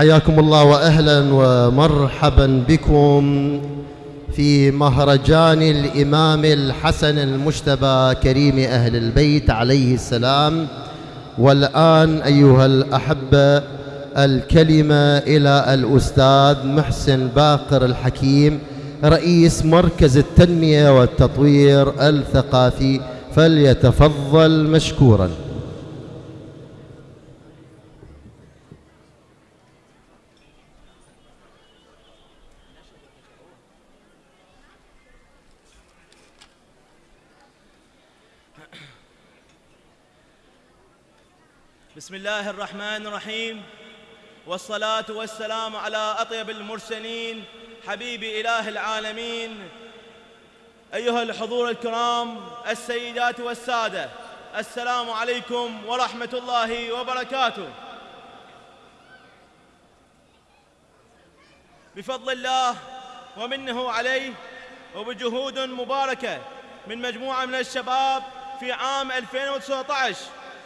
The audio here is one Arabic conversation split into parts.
حياكم الله واهلا ومرحبا بكم في مهرجان الإمام الحسن المجتبى كريم أهل البيت عليه السلام. والآن أيها الأحبة الكلمة إلى الأستاذ محسن باقر الحكيم رئيس مركز التنمية والتطوير الثقافي فليتفضل مشكورا. بسم الله الرحمن الرحيم. والصلاة والسلام على أطيب المرسلين حبيب إله العالمين. أيها الحضور الكرام السيدات والسادة السلام عليكم ورحمة الله وبركاته. بفضل الله ومنه عليه وبجهود مباركة من مجموعة من الشباب في عام 2019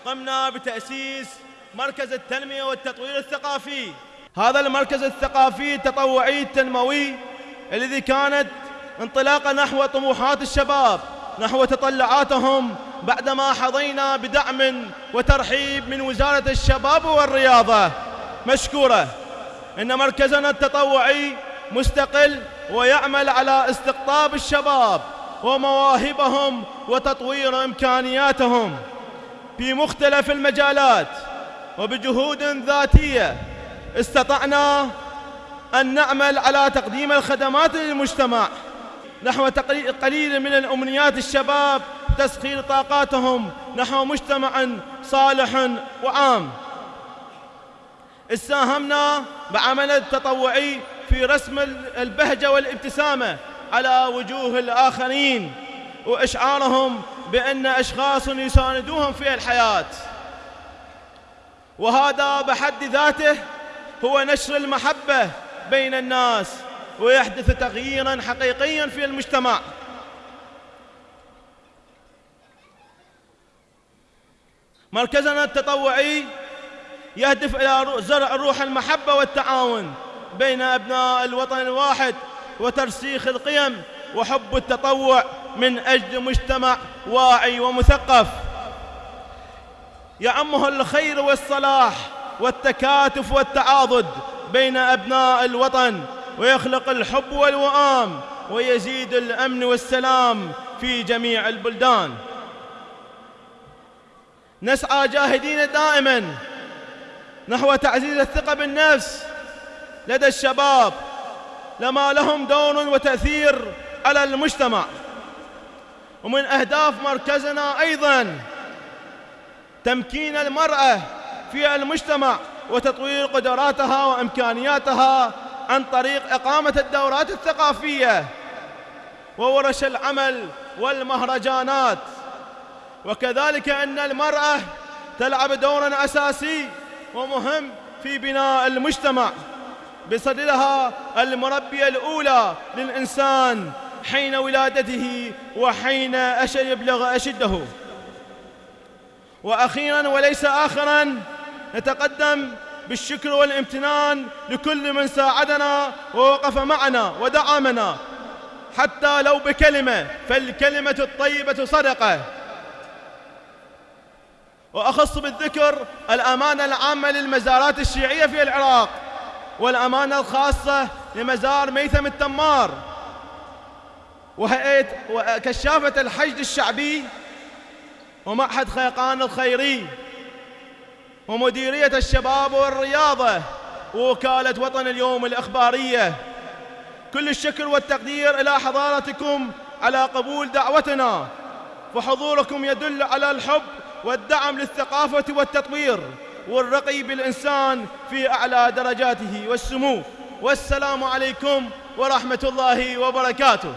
قمنا بتأسيس مركز التنمية والتطوير الثقافي. هذا المركز الثقافي التطوعي التنموي الذي كانت انطلاقة نحو طموحات الشباب نحو تطلعاتهم بعدما حظينا بدعم وترحيب من وزارة الشباب والرياضة. مشكورة إن مركزنا التطوعي مستقل ويعمل على استقطاب الشباب ومواهبهم وتطوير إمكانياتهم. في مختلف المجالات وبجهود ذاتية استطعنا أن نعمل على تقديم الخدمات للمجتمع نحو قليل من الأمنيات الشباب تسخير طاقاتهم نحو مجتمع صالح وعام. ساهمنا بعمل التطوعي في رسم البهجة والابتسامة على وجوه الآخرين وإشعارهم بأن أشخاص يساندوهم في الحياة. وهذا بحد ذاته هو نشر المحبة بين الناس ويحدث تغييرا حقيقيا في المجتمع. مركزنا التطوعي يهدف إلى زرع روح المحبة والتعاون بين أبناء الوطن الواحد وترسيخ القيم وحب التطوع. من أجل مجتمع واعي ومثقف. يعمه الخير والصلاح والتكاتف والتعاضد بين أبناء الوطن ويخلق الحب والوئام ويزيد الأمن والسلام في جميع البلدان. نسعى جاهدين دائما نحو تعزيز الثقة بالنفس. لدى الشباب لما لهم دور وتأثير على المجتمع. ومن أهداف مركزنا أيضا تمكين المرأة في المجتمع وتطوير قدراتها وإمكانياتها عن طريق إقامة الدورات الثقافية وورش العمل والمهرجانات. وكذلك أن المرأة تلعب دورا أساسي ومهم في بناء المجتمع بصدرها المربية الأولى للإنسان حين ولادته وحين يبلغ أشده. وأخيرا وليس آخرا نتقدم بالشكر والامتنان لكل من ساعدنا ووقف معنا ودعمنا. حتى لو بكلمة فالكلمة الطيبة صدقة. وأخص بالذكر الأمانة العامة للمزارات الشيعية في العراق والأمانة الخاصة لمزار ميثم التمار. وهيئة وكشافة الحشد الشعبي ومعهد خيقان الخيري ومديرية الشباب والرياضة ووكالة وطن اليوم الإخبارية. كل الشكر والتقدير إلى حضارتكم على قبول دعوتنا فحضوركم يدل على الحب والدعم للثقافة والتطوير والرقي بالإنسان في أعلى درجاته والسمو. والسلام عليكم ورحمة الله وبركاته.